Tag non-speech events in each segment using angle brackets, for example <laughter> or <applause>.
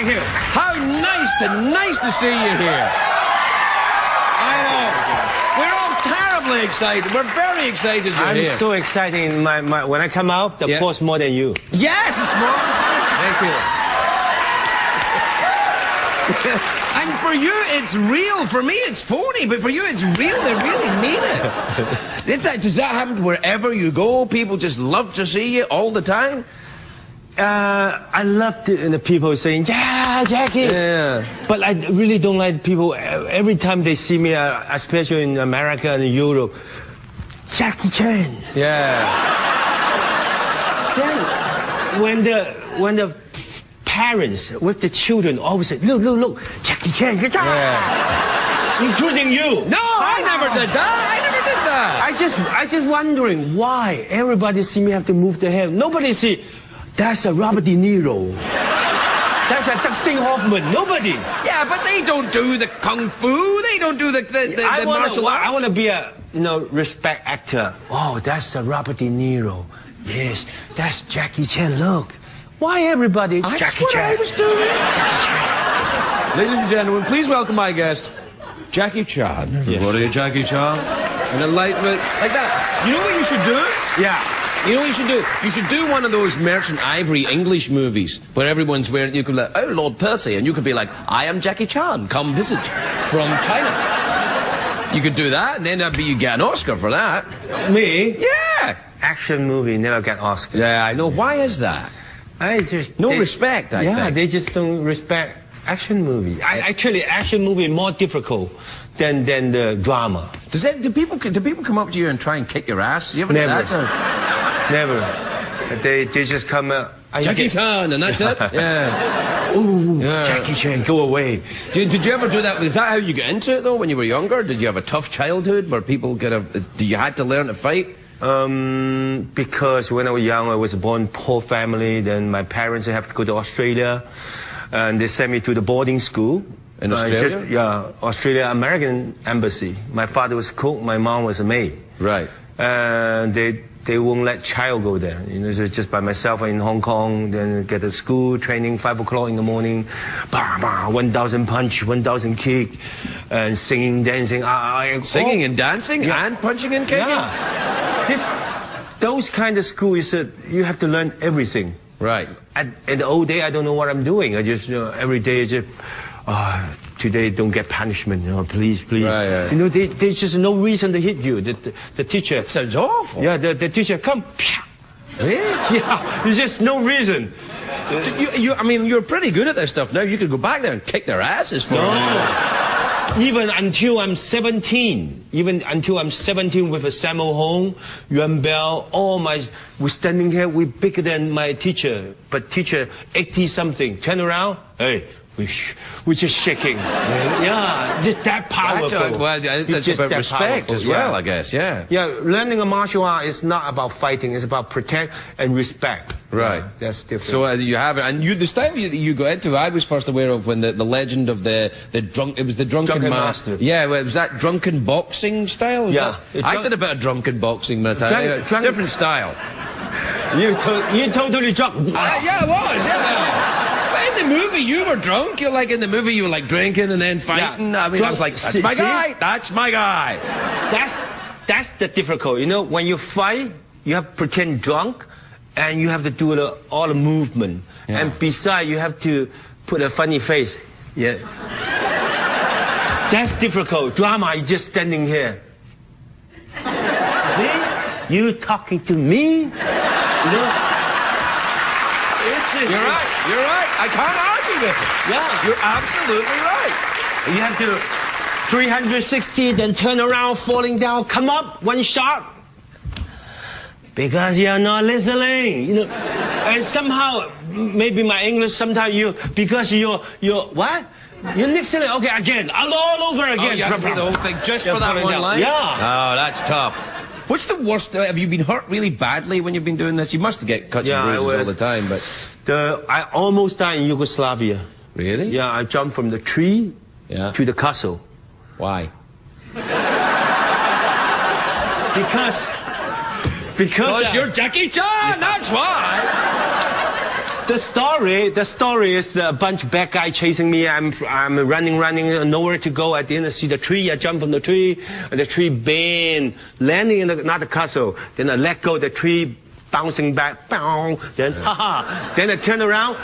nice to nice to see you here. I know. We're all terribly excited. We're very excited I'm here. so excited. My, my, when I come out, the Yeah. force more than you. Yes, it's more. Thank you. <laughs> And for you, it's real. For me, it's phony. But for you, it's real. They really mean it. <laughs> Is that, does that happen wherever you go? People just love to see you all the time? Uh, I love the, the people saying, yeah, Jackie. Yeah. But I really don't like people, every time they see me, uh, especially in America and Europe, Jackie Chan. Yeah. Then, when the, when the parents with the children always say, look, look, look, Jackie Chan, Yeah. including you. No, I never did that. I never did that. I just, I just wondering why everybody see me have to move their head. Nobody see, that's a Robert De Niro. That's a Dustin Hoffman. Nobody. Yeah, but they don't do the kung fu. They don't do the, the, the, I the wanna, martial arts. I want to be a, you know, respect actor. Oh, that's a Robert De Niro. Yes, that's Jackie Chan. Look, why everybody That's Jackie what Chan? I was doing. Jackie Chan. Ladies and gentlemen, please welcome my guest, Jackie Chan. Everybody, Jackie Chan. And enlightenment. Like that. You know what you should do? Yeah. You know what you should do? You should do one of those Merchant Ivory English movies where everyone's wearing, you could be like, oh, Lord Percy, and you could be like, I am Jackie Chan, come visit from China. You could do that, and then that'd be, you get an Oscar for that. Me? Yeah. Action movie never get Oscar. Yeah, I know. Why is that? I just No they- respect, I yeah, think. they just don't respect action movie. I, actually, action movie more difficult than than the drama. Does that, do people do people come up to you and try and kick your ass? You ever Never. That's a, Never. They they just come. out. I Jackie get- Chan, and that's it. <laughs> Yeah. Ooh, Yeah. Jackie Chan, go away. Did, did you ever do that? Was that how you got into it though? When you were younger, did you have a tough childhood where people could have? Do you had to learn to fight? Um, because when I was young, I was born poor family. Then my parents have to go to Australia, and they sent me to the boarding school. In Uh, Australia? just, yeah, Australia American embassy. My father was cook, my mom was a maid. Right. And they they won't let child go there. You know, so just by myself in Hong Kong. Then get to school training five o'clock in the morning, bah, bah, one thousand punch, one thousand kick, and singing, dancing. I, I, Singing all- and dancing Yeah. and punching and kicking. yeah. This, those kind of school is that you have to learn everything. Right. At, in the old day, I don't know what I'm doing. I just, you know, every day, just, uh, today don't get punishment, you know, please, please. Right, right. You know, they, there's just no reason to hit you. The, the, the teacher, Sounds awful. yeah, the, the teacher, come. Really? <laughs> yeah, there's just no reason. You, you, I mean, you're pretty good at this stuff now. You could go back there and kick their asses for it. Even until I'm 17, even until I'm 17 with a Sammo Hung, Yuen Biao, all my, we're standing here, we're bigger than my teacher, but teacher 80 something, turn around, hey, sh- we're shaking. Yeah, just that powerful. That's, a, well, It's that's just about respect powerful, as well, yeah. I guess. Yeah. Yeah, learning a martial art is not about fighting, it's about protect and respect. Right. Yeah, that's different. So uh, you have it, and you the style you, you got into. I was first aware of when the, the legend of the the drunk. It was the drunken, Drunken ma- master. Yeah, well, was that drunken boxing style? Yeah. that- I did a bit of drunken boxing, but I drunk- different style. you, to- you totally drunk. Uh, yeah, it was. Yeah. In the movie, you were drunk. You're like in the movie, you were like drinking and then fighting. I mean, I was like, that's see- my see? guy. That's my guy. That's that's the difficult. You know, when you fight, you have to pretend drunk, and you have to do the, all the movement. Yeah. And besides, you have to put a funny face. Yeah. That's difficult. Drama, you just standing here. See? You talking to me? You know? You're right. You're right. I can't argue with it. Yeah. You're absolutely right. You have to 360, then turn around, falling down, come up, one shot. Because you're not listening, you know. And somehow, maybe my English, sometimes you, because you're, you're, what? You're listening, okay, again, all, all over Oh, again. you have to do the whole thing just Yeah, for that one down. line? Yeah. Oh, that's tough. What's the worst? Uh, have you been hurt really badly when you've been doing this? You must get cuts Yeah, and bruises all the time, but The, I almost died in Yugoslavia. really? Yeah, I jumped from the tree Yeah. to the castle. Why? Because, because, Because you're Jackie Chan. That's why. The story, the story is a bunch of bad guy chasing me. I'm, I'm running, running, nowhere to go. At the end, I see the tree. I jump from the tree, and the tree bend, landing in another castle. Then I let go the tree, bouncing back. Bow. Then, haha. Then I turn around,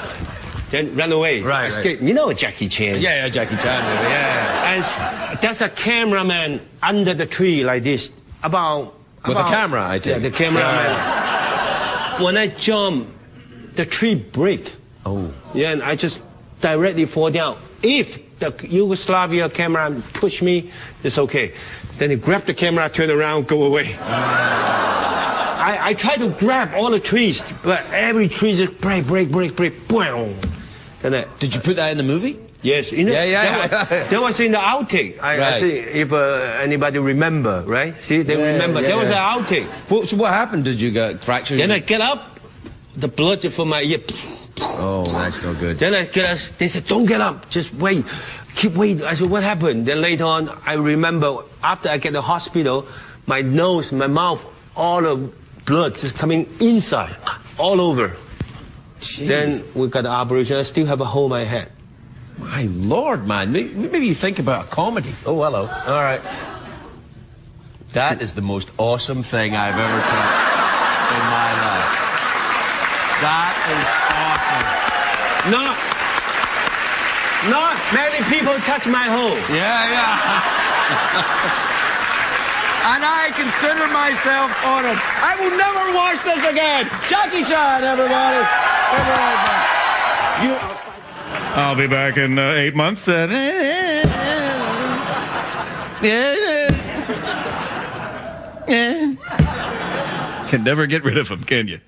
then run away. Right, right. Escape. You know Jackie Chan. Yeah, yeah, Jackie Chan movie. Yeah. And there's a cameraman under the tree like this, about. With a about- camera, I think. Yeah, the cameraman. When I jump, the tree break. Oh. Yeah, and I just directly fall down. If the Yugoslavia camera push me, it's okay. Then he grab the camera, turn around, go away. <laughs> I, I try to grab all the trees, but every tree just break, break, break, break, boom. Then I, Did you put that in the movie? Yes, in the, Yeah, yeah, that, yeah. Was, that was in the outtake. I, I Right. see if uh, anybody remember, right? See, they Yeah, remember. yeah, that was an outtake. What, so what happened? Did you get fractured? Then I get up, the blood from my ear. oh, that's no good. Then I get. They said, "Don't get up. Just wait. Keep waiting." I said, "What happened?" Then later on, I remember after I get to the hospital, my nose, my mouth, all the blood just coming inside, all over. Then we got the operation. I still have a hole in my head. My lord, man. Maybe, maybe you think about a comedy. Oh, hello. All right. That is the most awesome thing I've ever touched in my life. That is awesome. Not, not many people touch my hole. Yeah, yeah. <laughs> and I consider myself honored. I will never watch this again. Jackie Chan, everybody. Come on, man. You. I'll be back in uh, eight months. Uh, <laughs> <laughs> can never get rid of him, can you?